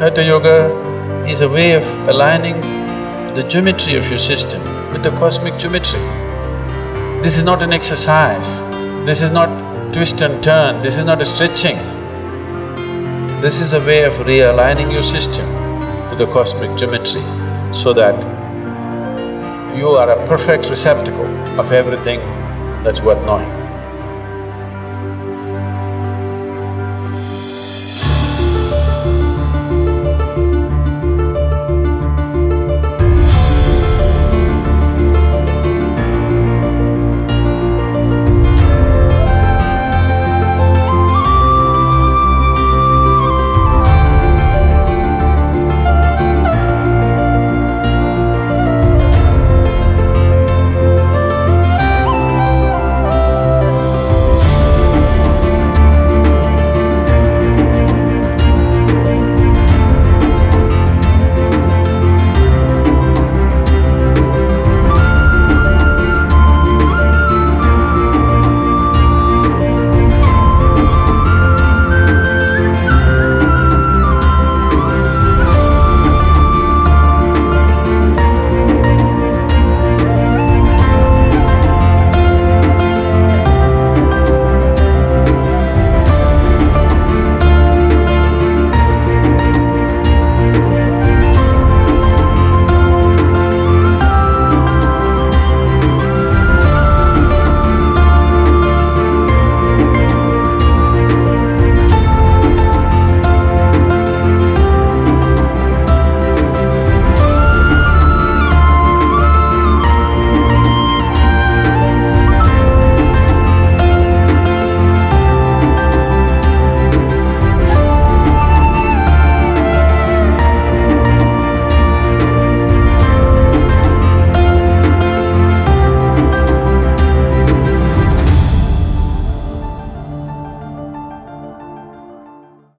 Hatha Yoga is a way of aligning the geometry of your system with the cosmic geometry. This is not an exercise, this is not twist and turn, this is not a stretching. This is a way of realigning your system with the cosmic geometry so that you are a perfect receptacle of everything that's worth knowing.